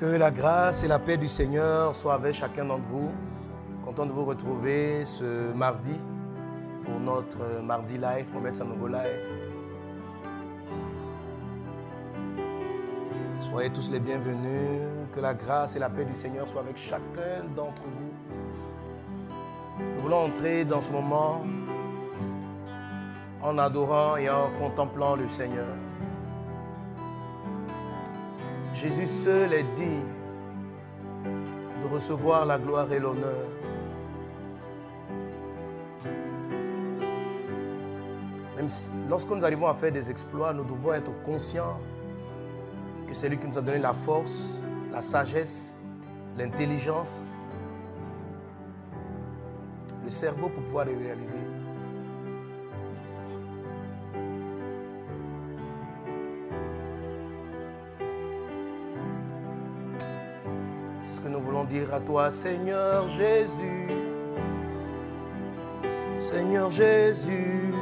Que la grâce et la paix du Seigneur soient avec chacun d'entre vous. Content de vous retrouver ce mardi pour notre mardi live, pour mettre nouveau live. Soyez tous les bienvenus. Que la grâce et la paix du Seigneur soient avec chacun d'entre vous. Nous voulons entrer dans ce moment en adorant et en contemplant le Seigneur. Jésus seul est digne de recevoir la gloire et l'honneur. Même lorsque nous arrivons à faire des exploits, nous devons être conscients que c'est lui qui nous a donné la force, la sagesse, l'intelligence, le cerveau pour pouvoir les réaliser. Dire à toi, Seigneur Jésus, Seigneur Jésus,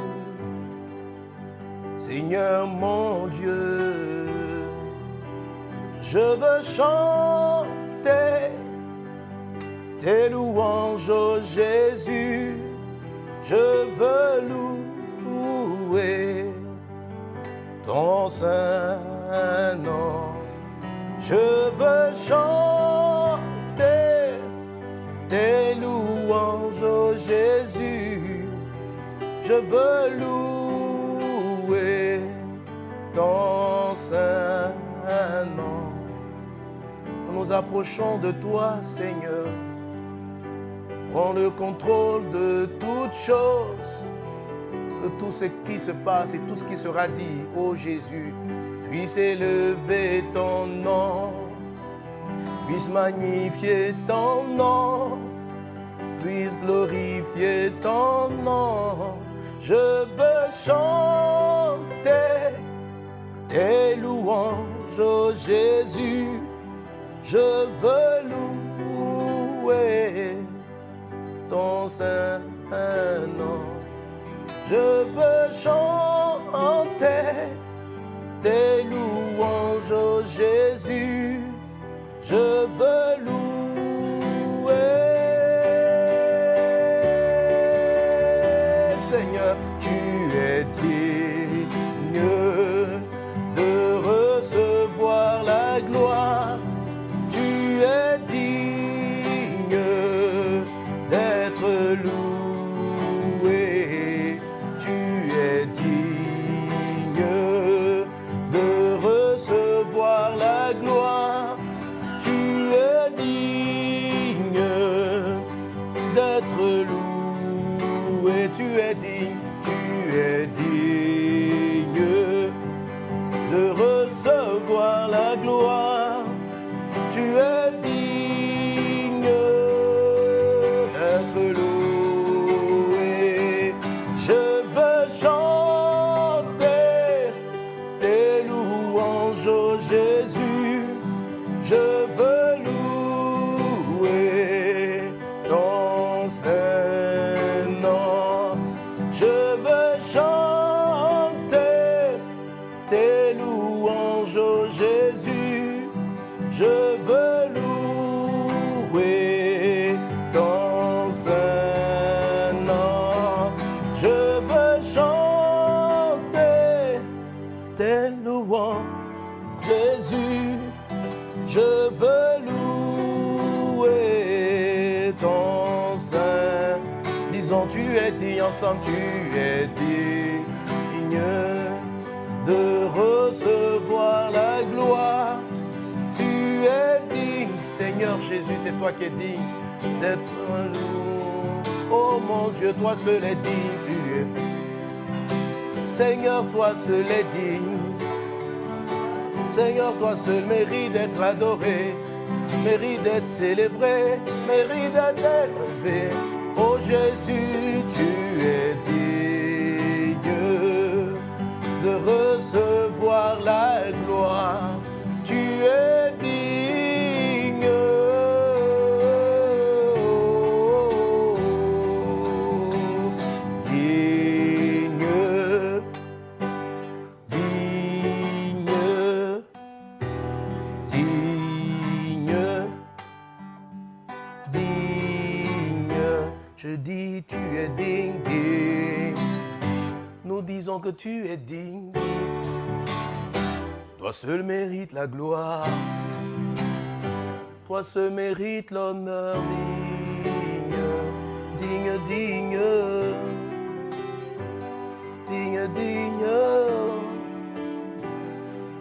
Seigneur mon Dieu, je veux chanter tes louanges, oh Jésus, je veux louer ton saint nom, je veux chanter oh Jésus, je veux louer ton saint nom. Nous nous approchons de toi, Seigneur. Prends le contrôle de toutes choses, de tout ce qui se passe et tout ce qui sera dit, ô Jésus. Puisse élever ton nom puisse magnifier ton nom, glorifier ton nom. Je veux chanter tes louanges, oh Jésus. Je veux louer ton saint nom. Je veux chanter tes louanges, oh Jésus je veux louer. Recevoir la gloire. Tu es ensemble, tu es digne de recevoir la gloire. Tu es digne, Seigneur Jésus, c'est toi qui es digne d'être loup. Oh mon Dieu, toi seul est digne. Seigneur, toi seul est digne. Seigneur, toi seul mérite d'être adoré, mérite d'être célébré, mérite d'être élevé. Oh Jésus, tu es digne de recevoir la gloire. Tu es digne. Toi seul mérite la gloire. Toi seul mérite l'honneur digne, digne, digne, digne, digne,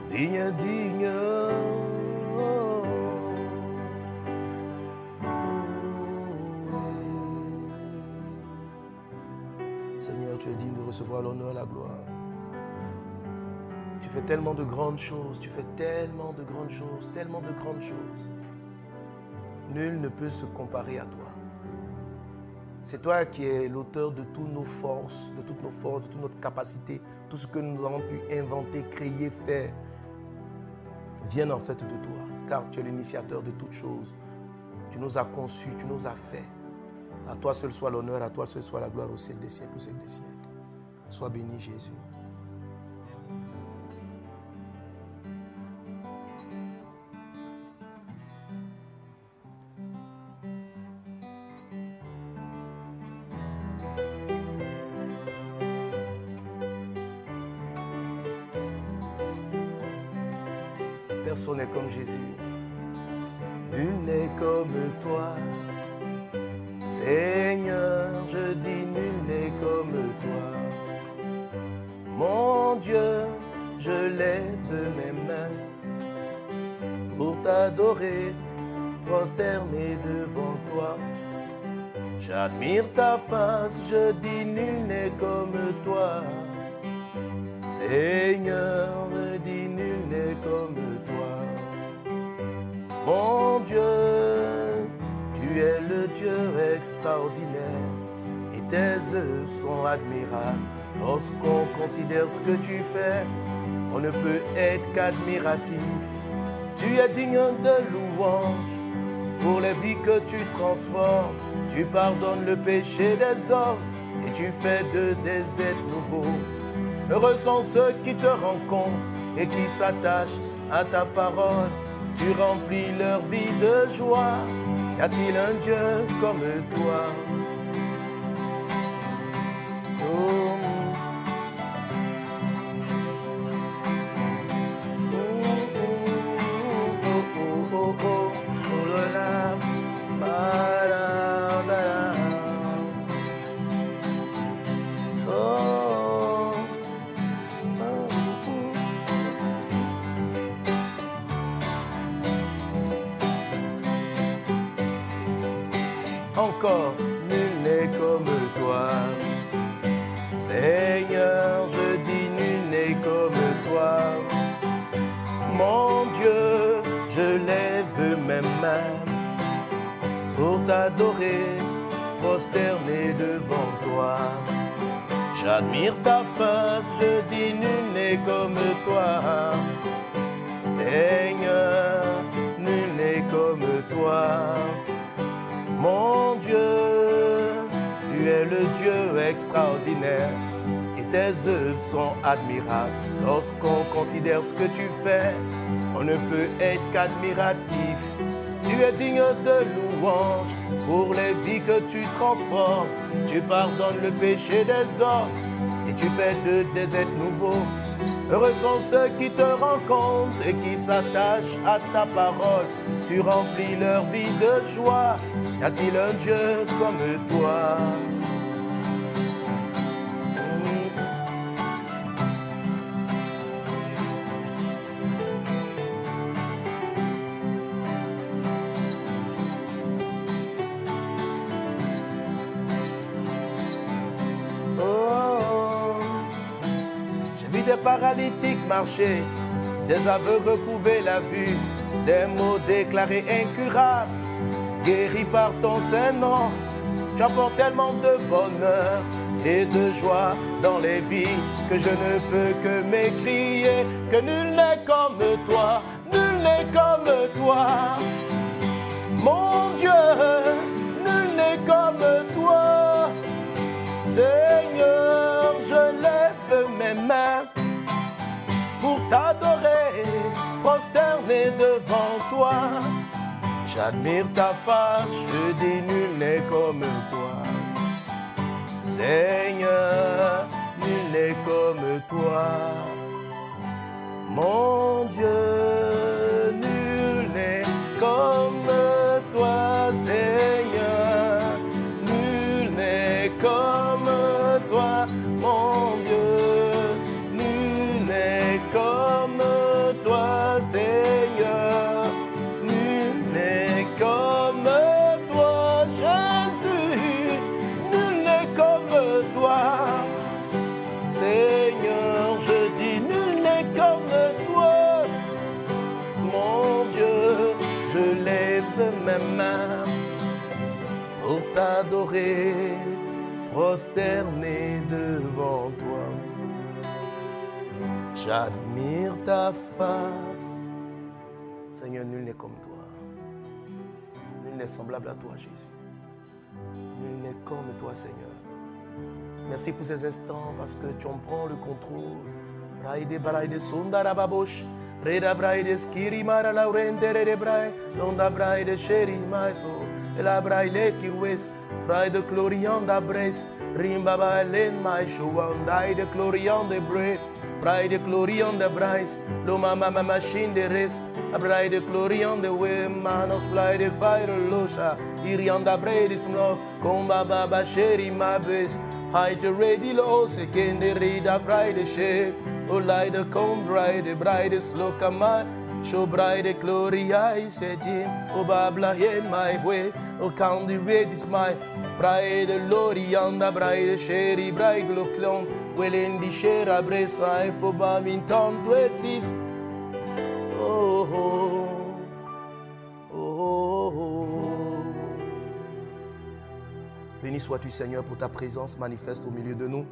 digne, digne. Seigneur, tu es digne de recevoir l'honneur gloire. Tu fais tellement de grandes choses, tu fais tellement de grandes choses, tellement de grandes choses. Nul ne peut se comparer à toi. C'est toi qui es l'auteur de toutes nos forces, de toutes nos forces, de toute notre capacité, tout ce que nous avons pu inventer, créer, faire, viennent en fait de toi, car tu es l'initiateur de toutes choses. Tu nous as conçus, tu nous as fait. À toi seul soit l'honneur, à toi seul soit la gloire au siècle des siècles, au siècle des siècles. Sois béni Jésus. Personne n'est comme Jésus. Nul n'est comme toi. Seigneur, t'adorer, prosterner devant toi. J'admire ta face, je dis nul n'est comme toi. Seigneur, je dis nul n'est comme toi. Mon Dieu, tu es le Dieu extraordinaire et tes œuvres sont admirables. Lorsqu'on considère ce que tu fais, on ne peut être qu'admiratif. Tu es digne de louange pour les vies que tu transformes. Tu pardonnes le péché des hommes et tu fais de des nouveaux. Heureux sont ceux qui te rencontrent et qui s'attachent à ta parole. Tu remplis leur vie de joie. Y a-t-il un Dieu comme toi? Mains pour t'adorer, prosterner devant toi. J'admire ta face, je dis nul n'est comme toi. Seigneur, nul n'est comme toi. Mon Dieu, tu es le Dieu extraordinaire et tes œuvres sont admirables. Lorsqu'on considère ce que tu fais, on ne peut être qu'admiratif. Tu es digne de louange pour les vies que tu transformes. Tu pardonnes le péché des hommes et tu fais de des êtres nouveaux. Heureux sont ceux qui te rencontrent et qui s'attachent à ta parole. Tu remplis leur vie de joie. Y a-t-il un Dieu comme toi? Paralytiques marcher, des aveugles retrouver la vue, des mots déclarés incurables, guéris par ton Saint-Nom. Tu apportes tellement de bonheur et de joie dans les vies que je ne peux que m'écrier que nul n'est comme toi, nul n'est comme toi. Mon Dieu, nul n'est comme toi. t'adorer, prosterné devant toi. J'admire ta face, je dis nul n'est comme toi. Seigneur, nul n'est comme toi. Mon Dieu, nul n'est comme prosterné devant toi. J'admire ta face. Seigneur, nul n'est comme toi. Nul n'est semblable à toi, Jésus. Nul n'est comme toi, Seigneur. Merci pour ces instants parce que tu en prends le contrôle. labra ile kirwes fry the glorian da bres rimbaba len mai showan dai de glorian de bres Brai de glorian de brais, lo mama mama shin de res, abrai de glorian de we manos blai de fire loja, irian da bredis mlo, con baba basheri mabes, hai de redi lo se ken de rida frai de she, o lai de con brai de brai de slokamai, Show bride gloria, I said, O babla, in my way. Oh oh. Oh oh. Béni sois-tu, Seigneur, pour ta présence manifeste au milieu de nous.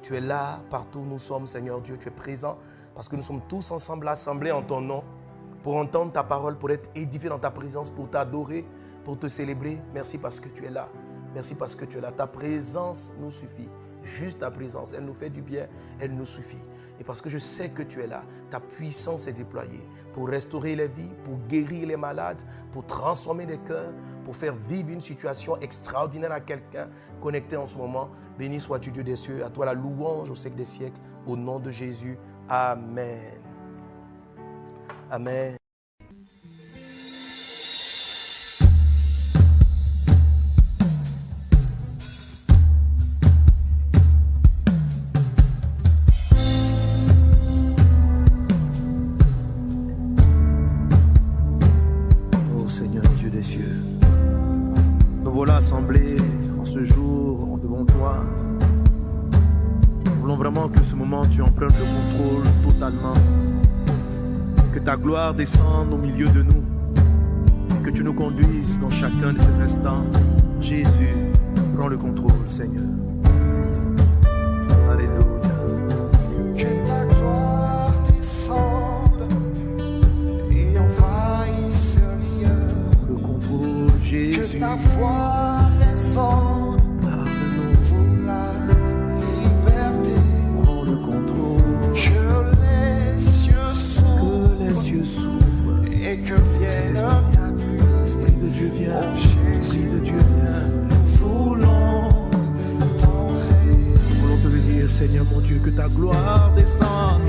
Tu es là, partout où nous sommes, Seigneur Dieu. Tu es présent parce que nous sommes tous ensemble assemblés en ton nom pour entendre ta parole, pour être édifiés dans ta présence, pour t'adorer, pour te célébrer. Merci parce que tu es là. Merci parce que tu es là. Ta présence nous suffit. Juste ta présence, elle nous fait du bien, elle nous suffit. Et parce que je sais que tu es là, ta puissance est déployée pour restaurer les vies, pour guérir les malades, pour transformer les cœurs, pour faire vivre une situation extraordinaire à quelqu'un connecté en ce moment. Béni sois-tu Dieu des cieux, à toi la louange au siècle des siècles, au nom de Jésus. Amen. Amen. Vraiment que ce moment tu en le contrôle totalement. Que ta gloire descende au milieu de nous. Que tu nous conduises dans chacun de ces instants. Jésus, prends le contrôle, Seigneur. Alléluia. Que ta gloire descende et envahisse ce lieu. Le contrôle, Que Jésus. ta foi descende et que vienne pluie. L'Esprit de Dieu vient. Oh. L'Esprit de Dieu vient. Nous voulons ton règne. Nous voulons te le dire, Seigneur mon Dieu, que ta gloire descende.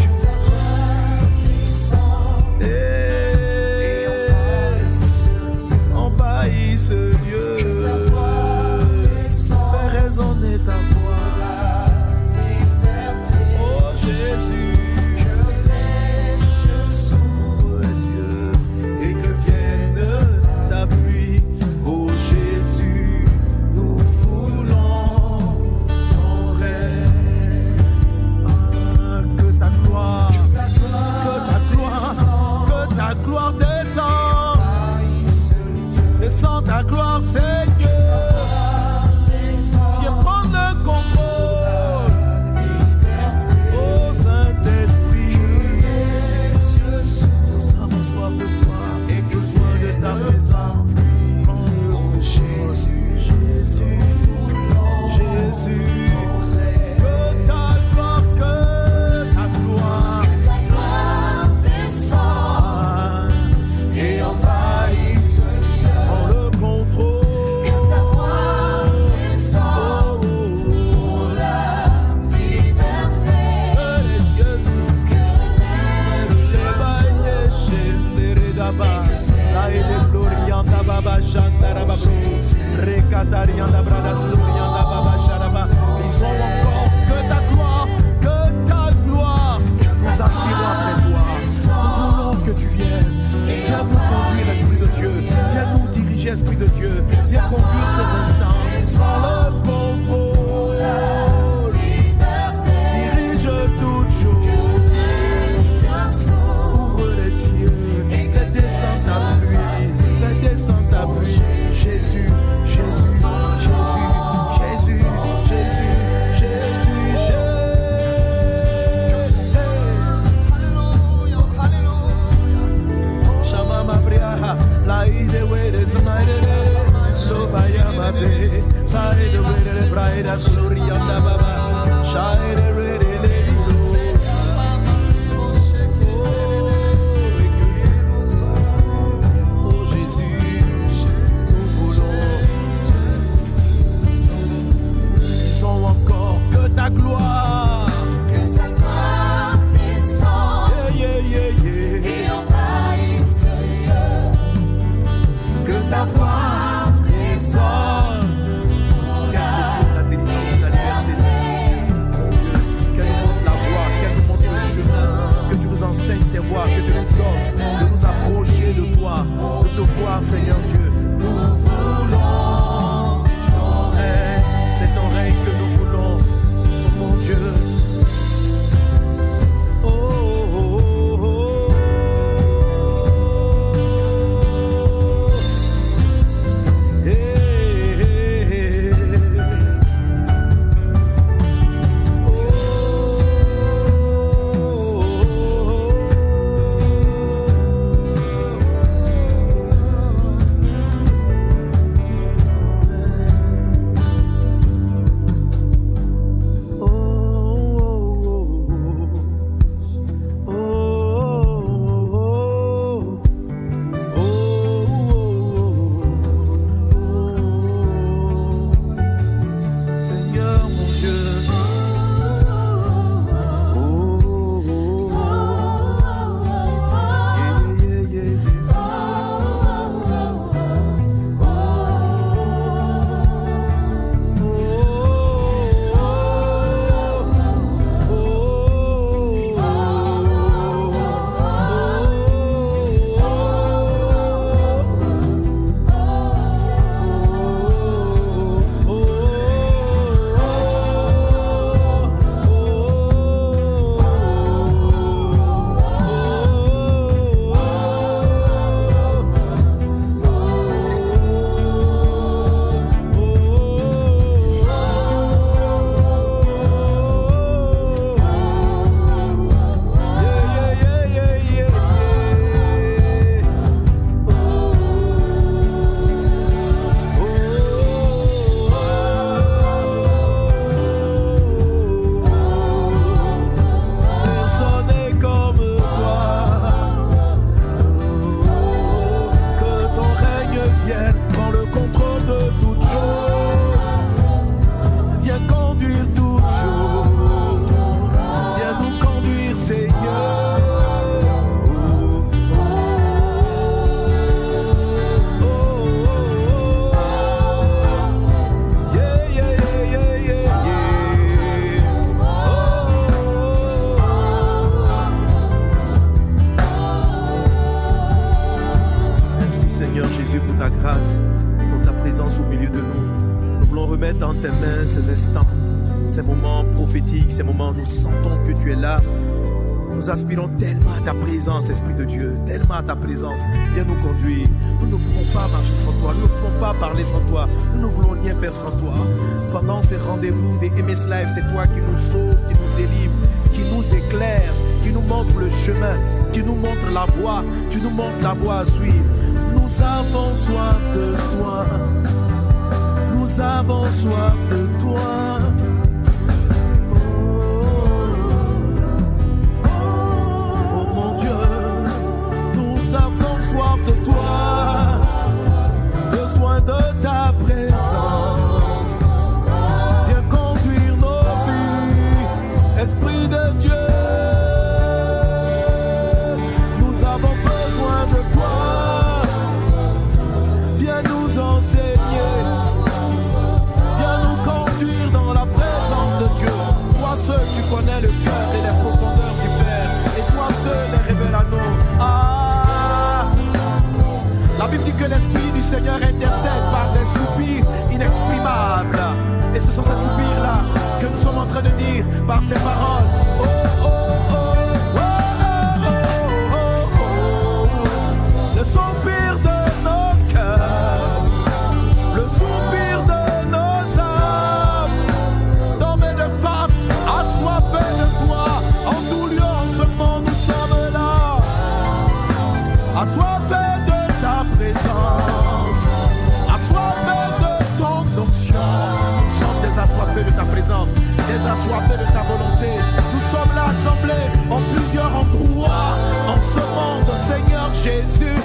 Nous montre la voie à. Nous avons soif de toi. Nous avons soif de toi. Seigneur intercède par des soupirs inexprimables. Et ce sont ces soupirs-là que nous sommes en train de dire par ces paroles. Oh, oh, oh, oh, oh, oh, oh, oh. Le soupir de nos cœurs, le soupir de nos âmes, d'hommes et de femmes, assoiffés de toi, en tout lieu, en ce moment, nous sommes là assoiffés assoiffés de ta volonté. Nous sommes là assemblés en plusieurs endroits en ce monde, Seigneur Jésus,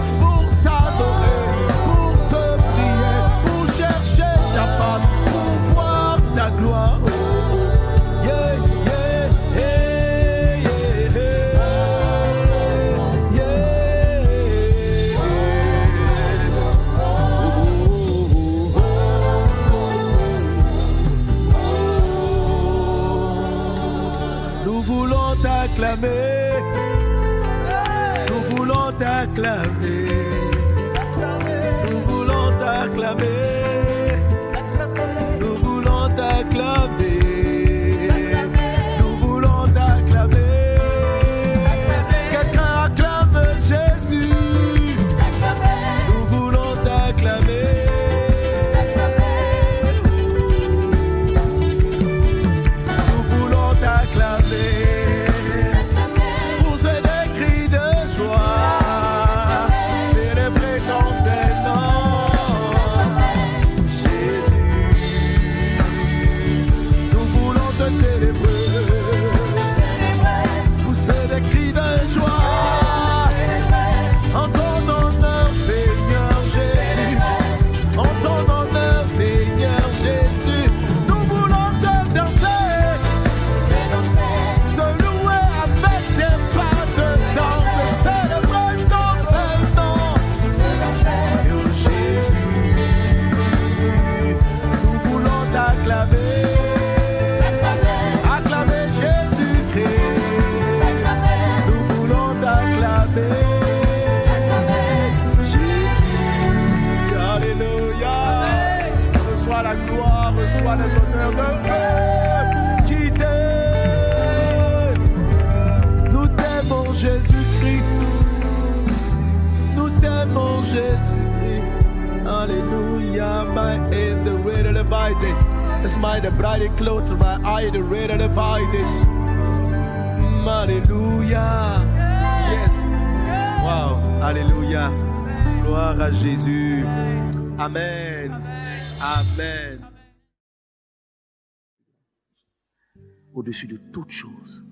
reçois les honneurs de Dieu qui t'aime. Nous t'aimons Jésus-Christ. Nous t'aimons Jésus-Christ. Alléluia. My end, the way to levite. It's my the bright clothes, my eye, the red to levite. Mm, Alléluia. Yes. Wow. Alléluia. Gloire à Jésus. Amen. Amen. Au-dessus de toute chose.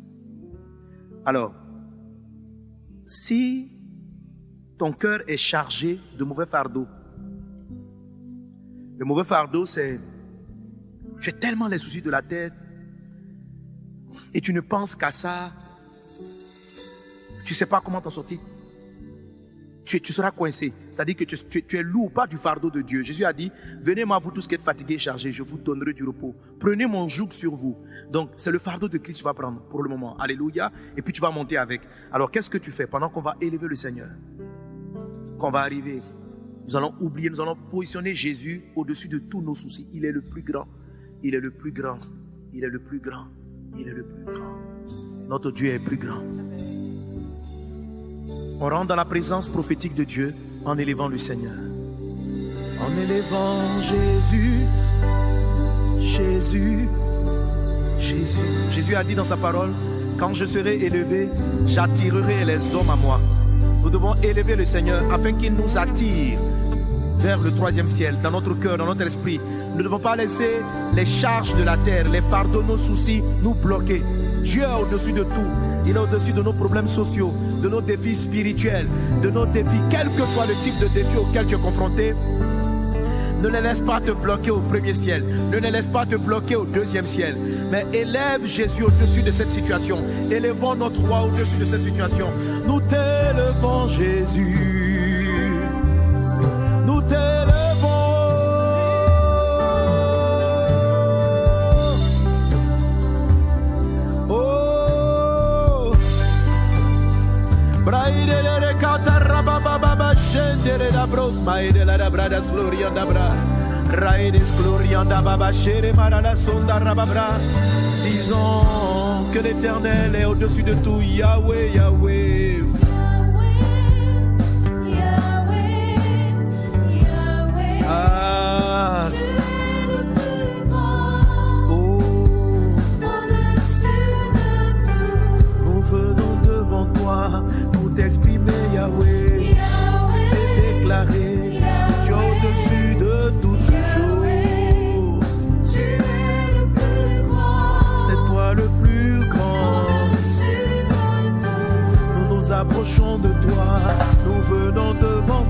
Alors, si ton cœur est chargé de mauvais fardeaux, le mauvais fardeau, c'est tu as tellement les soucis de la tête et tu ne penses qu'à ça. Tu ne sais pas comment t'en sortir. Tu, seras coincé. C'est-à-dire que tu, tu- tu es pas du fardeau de Dieu. Jésus a dit, venez moi vous tous qui êtes fatigués et chargés, je vous donnerai du repos. Prenez mon joug sur vous. Donc c'est le fardeau de Christ que tu vas prendre pour le moment. Alléluia. Et puis tu vas monter avec. Alors qu'est-ce que tu fais pendant qu'on va élever le Seigneur? Qu'on va arriver. Nous allons oublier, nous allons positionner Jésus au-dessus de tous nos soucis. Il est le plus grand. Il est le plus grand. Il est le plus grand. Il est le plus grand. Notre Dieu est plus grand. On rentre dans la présence prophétique de Dieu en élevant le Seigneur. En élevant Jésus, Jésus, Jésus. A dit dans sa parole, quand je serai élevé, j'attirerai les hommes à moi. Nous devons élever le Seigneur afin qu'il nous attire vers le troisième ciel, dans notre cœur, dans notre esprit. Nous ne devons pas laisser les charges de la terre, les fardeaux, nos soucis nous bloquer. Dieu est au-dessus de tout. Il est au-dessus de nos problèmes sociaux, de nos défis spirituels, de nos défis, quel que soit le type de défi auquel tu es confronté. Ne les laisse pas te bloquer au premier ciel. Ne les laisse pas te bloquer au deuxième ciel. Mais élève Jésus au-dessus de cette situation. Élevons notre roi au-dessus de cette situation. Nous t'élevons Jésus. Nous t'élevons. Shendere da bros maidela da bradas glorian da bra. Raides glorian da baba shere marala sonda rababra Disons que l'éternel est au-dessus de tout Yahweh Yahweh. Ah. Oh. Nous venons devant toi pour t'exprimer Yahweh tu es au-dessus de toutes choses. C'est toi le plus grand. Nous nous approchons de toi, nous venons devant toi.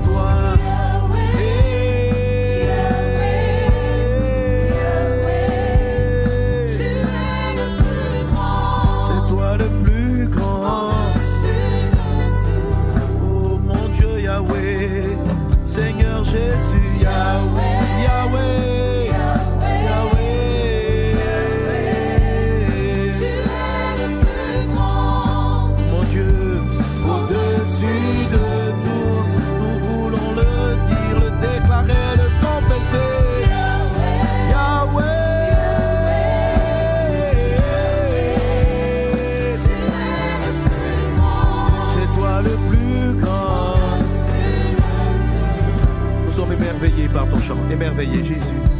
Émerveillés Jésus.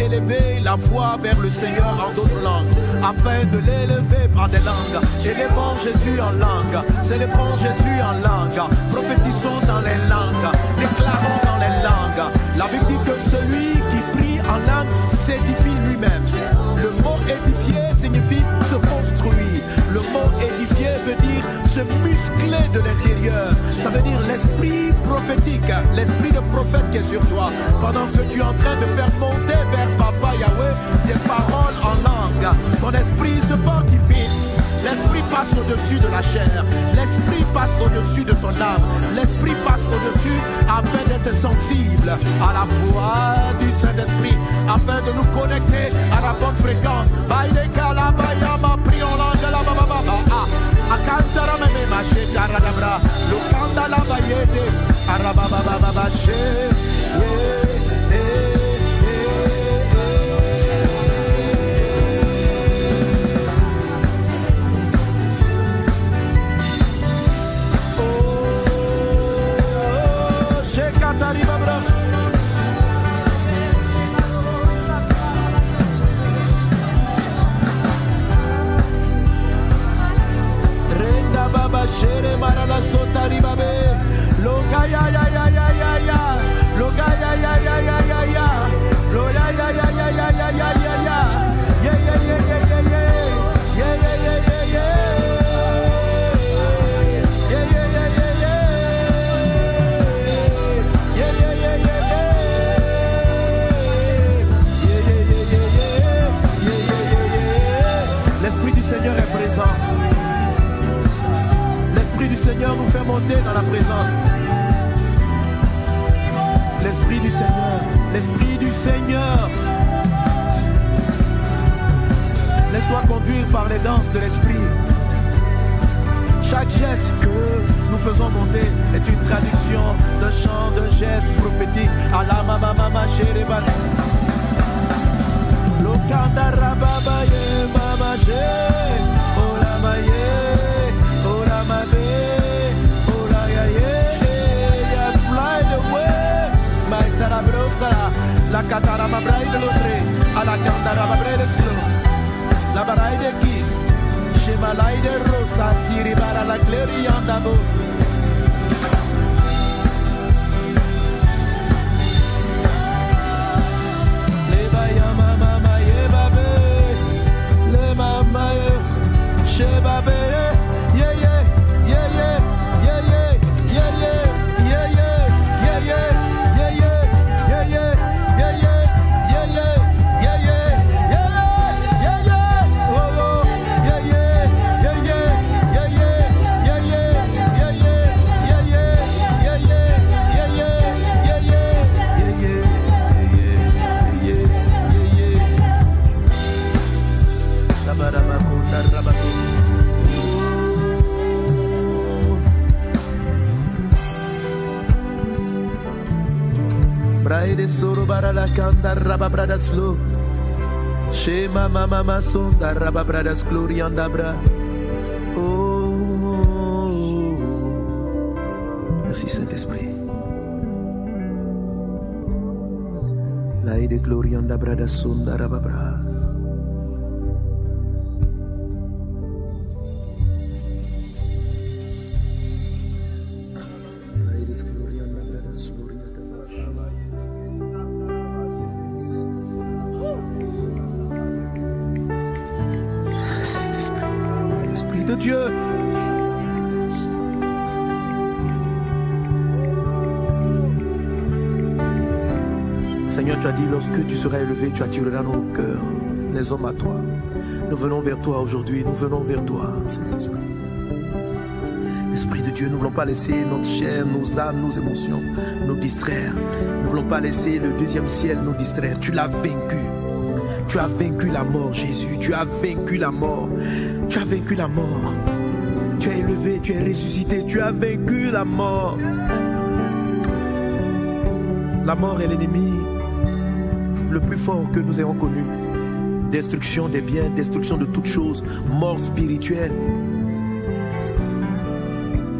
Élever la voix vers le Seigneur en d'autres langues, afin de l'élever par des langues. Élevons Jésus en langue, célébrons Jésus en langue, prophétisons dans les langues, déclarons dans les langues. La Bible dit que celui qui prie en langue s'édifie lui-même. Veut dire se muscler de l'intérieur. Ça veut dire l'esprit prophétique, l'esprit de prophète qui est sur toi. Pendant que tu es en train de faire monter vers Papa Yahweh des paroles en langue, ton esprit se fortifie. L'esprit passe au-dessus de la chair. L'esprit passe au-dessus de ton âme. L'esprit passe au-dessus afin d'être sensible à la voix du Saint-Esprit, afin de nous connecter à la bonne fréquence. Prions langue la baba Akantara mene mashe karadabra. Lukanda la bayede. Arababa baba bashe. Yeah. Brada slow. Shema mama mama sonda raba brada glorianda bra. Oh. Merci Saint-Esprit. Laide glorianda brada sonda raba bra. Élevé, tu attireras nos cœurs, les hommes à toi. Nous venons vers toi aujourd'hui, nous venons vers toi, Saint-Esprit. Esprit de Dieu, nous ne voulons pas laisser notre chair, nos âmes, nos émotions nous distraire. Nous ne voulons pas laisser le deuxième ciel nous distraire. Tu l'as vaincu. Tu as vaincu la mort, Jésus. Tu as vaincu la mort. Tu as vaincu la mort. Tu es élevé, tu es ressuscité. Tu as vaincu la mort. La mort est l'ennemi le plus fort que nous ayons connu. Destruction des biens, destruction de toutes choses, mort spirituelle.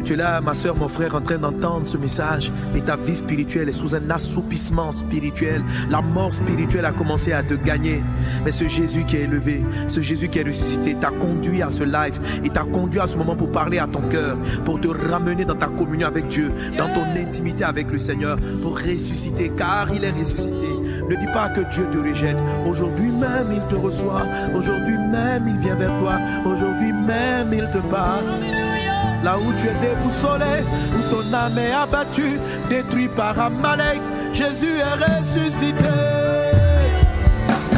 Tu es là, ma soeur, mon frère, en train d'entendre ce message. Et ta vie spirituelle est sous un assoupissement spirituel. La mort spirituelle a commencé à te gagner. Mais ce Jésus qui est élevé, ce Jésus qui est ressuscité, t'a conduit à ce live. Il t'a conduit à ce moment pour parler à ton cœur, pour te ramener dans ta communion avec Dieu, dans ton intimité avec le Seigneur, pour ressusciter, car il est ressuscité. Ne dis pas que Dieu te rejette. Aujourd'hui même, il te reçoit. Aujourd'hui même, il vient vers toi. Aujourd'hui même, il te parle. Là où tu es déboussolé, où ton âme est abattue, détruit par Amalek, Jésus est ressuscité.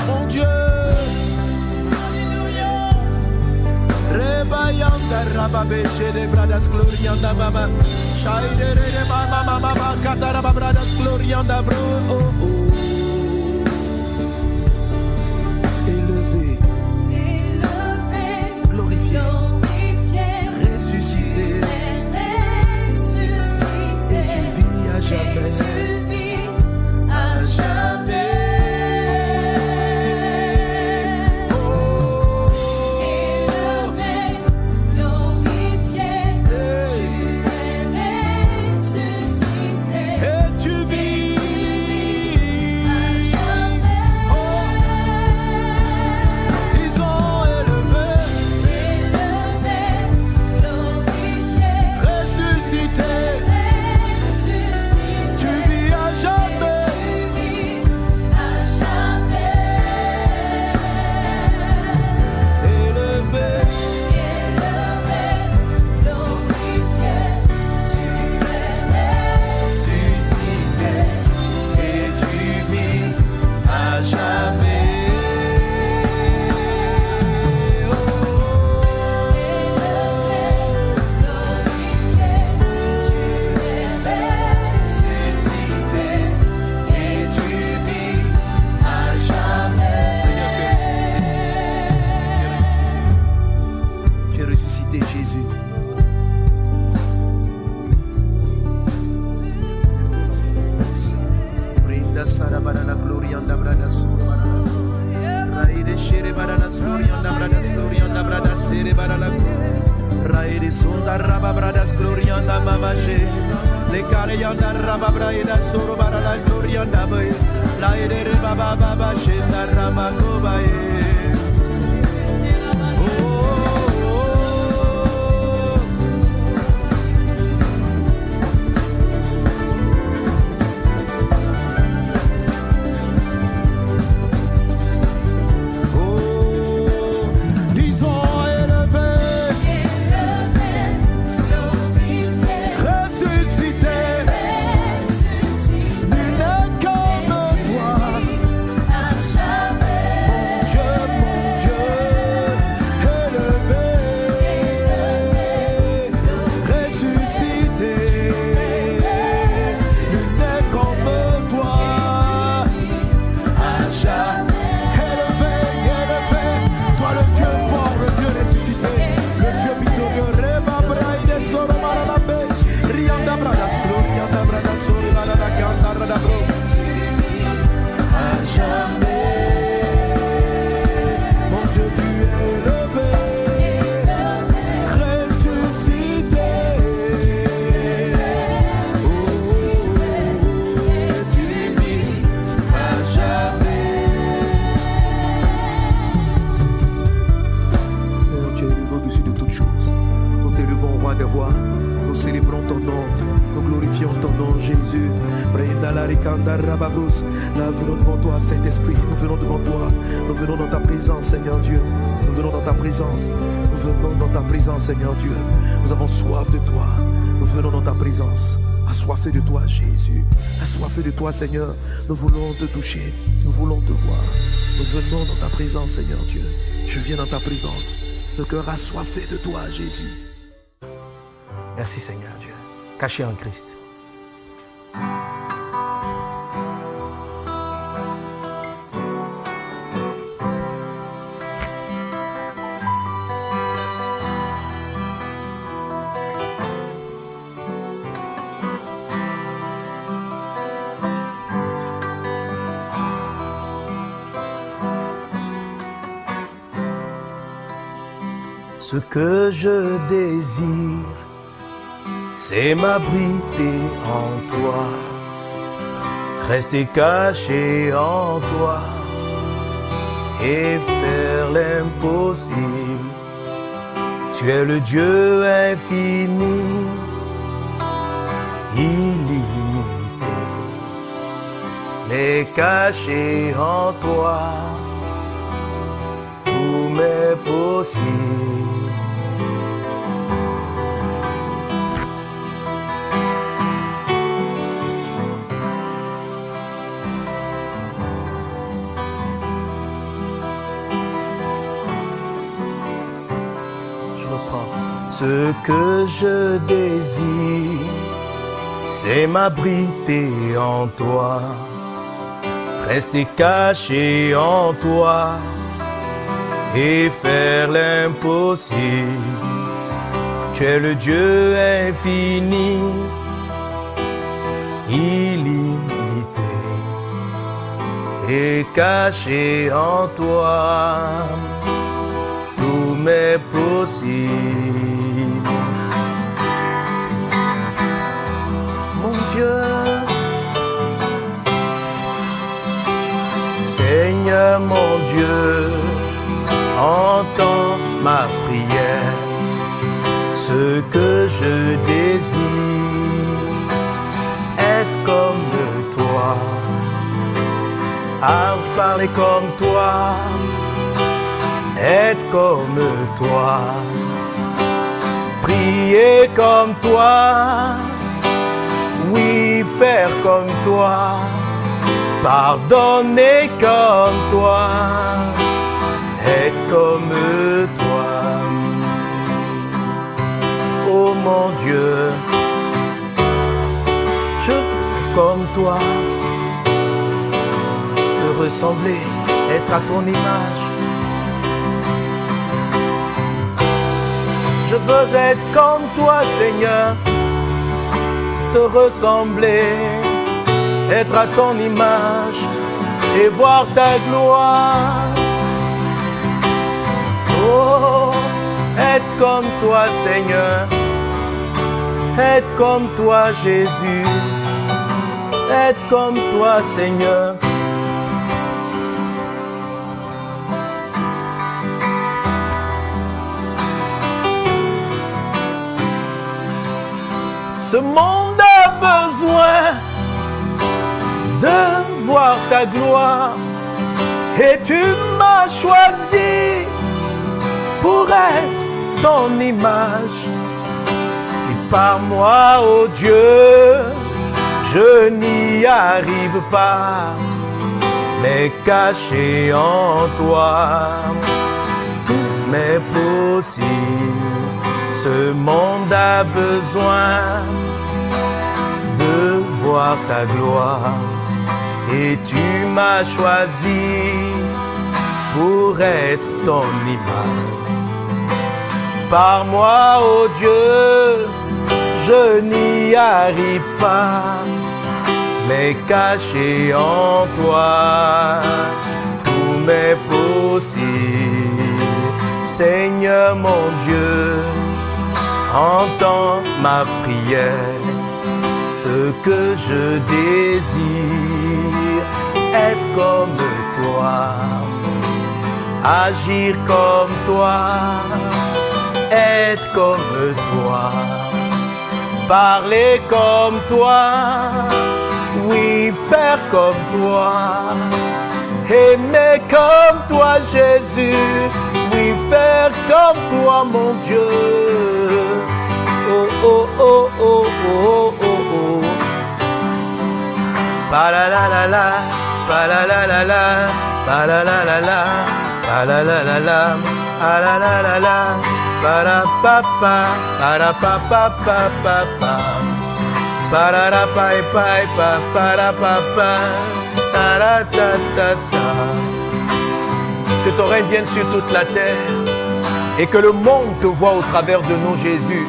Mon Dieu. Rebayanda rababe shede bradas glorianda baba. Shaide rede mama mama kataraba bradas glorianda bro. Oh, oh. À et Seigneur Dieu. Nous avons soif de toi. Nous venons dans ta présence. Assoiffés de toi, Jésus. Assoiffés de toi, Seigneur. Nous voulons te toucher. Nous voulons te voir. Nous venons dans ta présence, Seigneur Dieu. Je viens dans ta présence. Le cœur assoiffé de toi, Jésus. Merci, Seigneur Dieu. Caché en Christ. Ce que je désire, c'est m'abriter en toi, rester caché en toi et faire l'impossible. Tu es le Dieu infini, illimité, mais caché en toi, tout m'est possible. Ce que je désire, c'est m'abriter en toi, rester caché en toi et faire l'impossible. Tu es le Dieu infini, illimité et caché en toi m'est possible. Mon Dieu, Seigneur mon Dieu, entends ma prière, ce que je désire, être comme toi, parler comme toi être comme toi, prier comme toi, oui, faire comme toi, pardonner comme toi, être comme toi. Oh mon Dieu, je veux comme toi, te ressembler, être à ton image. Veux être comme toi, Seigneur, te ressembler, être à ton image et voir ta gloire. Oh, être comme toi, Seigneur, être comme toi, Jésus, être comme toi, Seigneur. Ce monde a besoin de voir ta gloire et tu m'as choisi pour être ton image. Et par moi, oh Dieu, je n'y arrive pas, mais caché en toi, tout m'est possible. Ce monde a besoin de voir ta gloire et tu m'as choisi pour être ton image. Par moi, oh Dieu, je n'y arrive pas, mais caché en toi, tout m'est possible. Seigneur mon Dieu, entends ma prière, ce que je désire, être comme toi, agir comme toi, être comme toi, parler comme toi, oui, faire comme toi, aimer comme toi, Jésus, oui, faire comme toi, mon Dieu. Oh, oh, oh, oh, oh, oh, oh. Pa la la la la, pa la la la la, pa la la la la, pa la la la la, pa la la la la, pa ra pa pa, pa ra pa pa pa pa pa. Pa ra ra pa pa pa, pa ra pa pa, ta ra ta ta ta. Que ton règne vienne sur toute la terre et que le monde te voit au travers de nous, Jésus.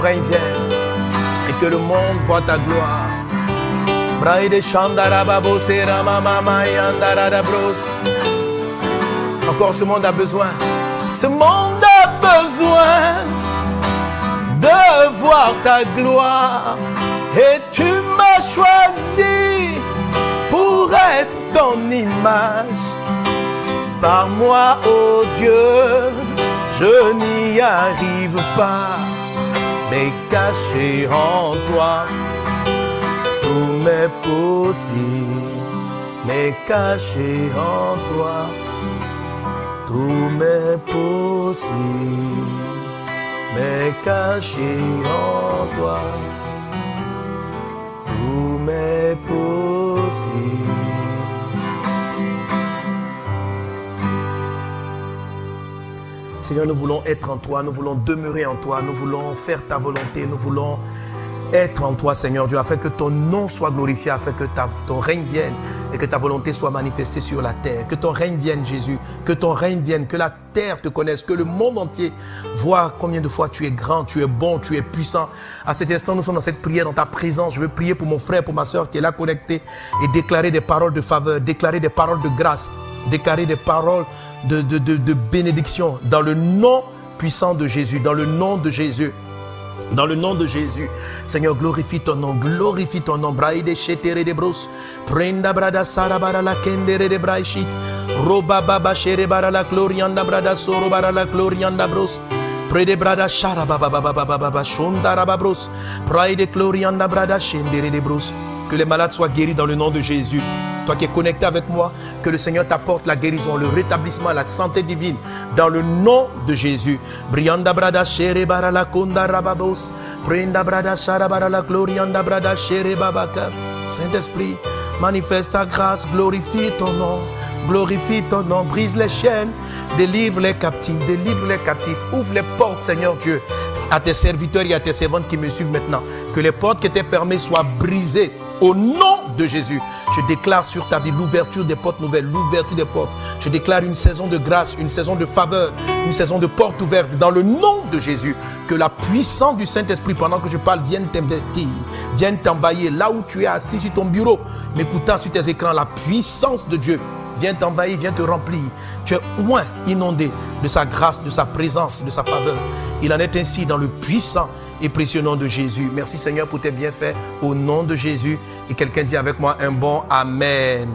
Règne vienne et que le monde voit ta gloire. Encore ce monde a besoin. Ce monde a besoin par ta gloire. Et tu m'as choisi pour être ton image. Par moi, ô Dieu, je n'y arrive pas, mais caché en toi, tout m'est possible, mais caché en toi, tout m'est possible, mais caché en toi, tout m'est possible. Seigneur, nous voulons être en toi, nous voulons demeurer en toi, nous voulons faire ta volonté, nous voulons être en toi, Seigneur Dieu, afin que ton nom soit glorifié, afin que ton règne vienne et que ta volonté soit manifestée sur la terre. Que ton règne vienne, Jésus, que ton règne vienne, que la terre te connaisse, que le monde entier voit combien de fois tu es grand, tu es bon, tu es puissant. À cet instant, nous sommes dans cette prière, dans ta présence. Je veux prier pour mon frère, pour ma soeur qui est là connectée et déclarer des paroles de faveur, déclarer des paroles de grâce, déclarer des paroles de, de, de, de bénédiction dans le nom puissant de Jésus, dans le nom de Jésus. Dans le nom de Jésus, Seigneur, glorifie ton nom, glorifie ton nom. Braide shetere de bros, prenda brada sara bara la kendere de braishit, roba baba shere bara la glorianda brada soro bara la glorianda bros. Prede brada shara baba baba baba baba shonda raba bros. Praide glorianda brada shendere de bros. Que les malades soient guéris dans le nom de Jésus. Toi qui es connecté avec moi, que le Seigneur t'apporte la guérison, le rétablissement, la santé divine dans le nom de Jésus. Brianda brada shere bara la konda rababos. Prenda brada shara bara la glorianda brada shere babaka. Saint-Esprit, manifeste ta grâce, glorifie ton nom. Glorifie ton nom, brise les chaînes, délivre les captifs, délivre les captifs, ouvre les portes, Seigneur Dieu, à tes serviteurs et à tes servantes qui me suivent maintenant. Que les portes qui étaient fermées soient brisées au nom de Jésus. Je déclare sur ta vie l'ouverture des portes nouvelles, l'ouverture des portes. Je déclare une saison de grâce, une saison de faveur, une saison de portes ouvertes dans le nom de Jésus. Que la puissance du Saint-Esprit, pendant que je parle, vienne t'investir, vienne t'envahir là où tu es assis sur ton bureau, m'écoutant sur tes écrans. La puissance de Dieu vient t'envahir, vient te remplir. Tu es moins inondé de sa grâce, de sa présence, de sa faveur. Il en est ainsi dans le puissant et précieux nom de Jésus. Merci Seigneur pour tes bienfaits au nom de Jésus. Et quelqu'un dit avec moi un bon Amen.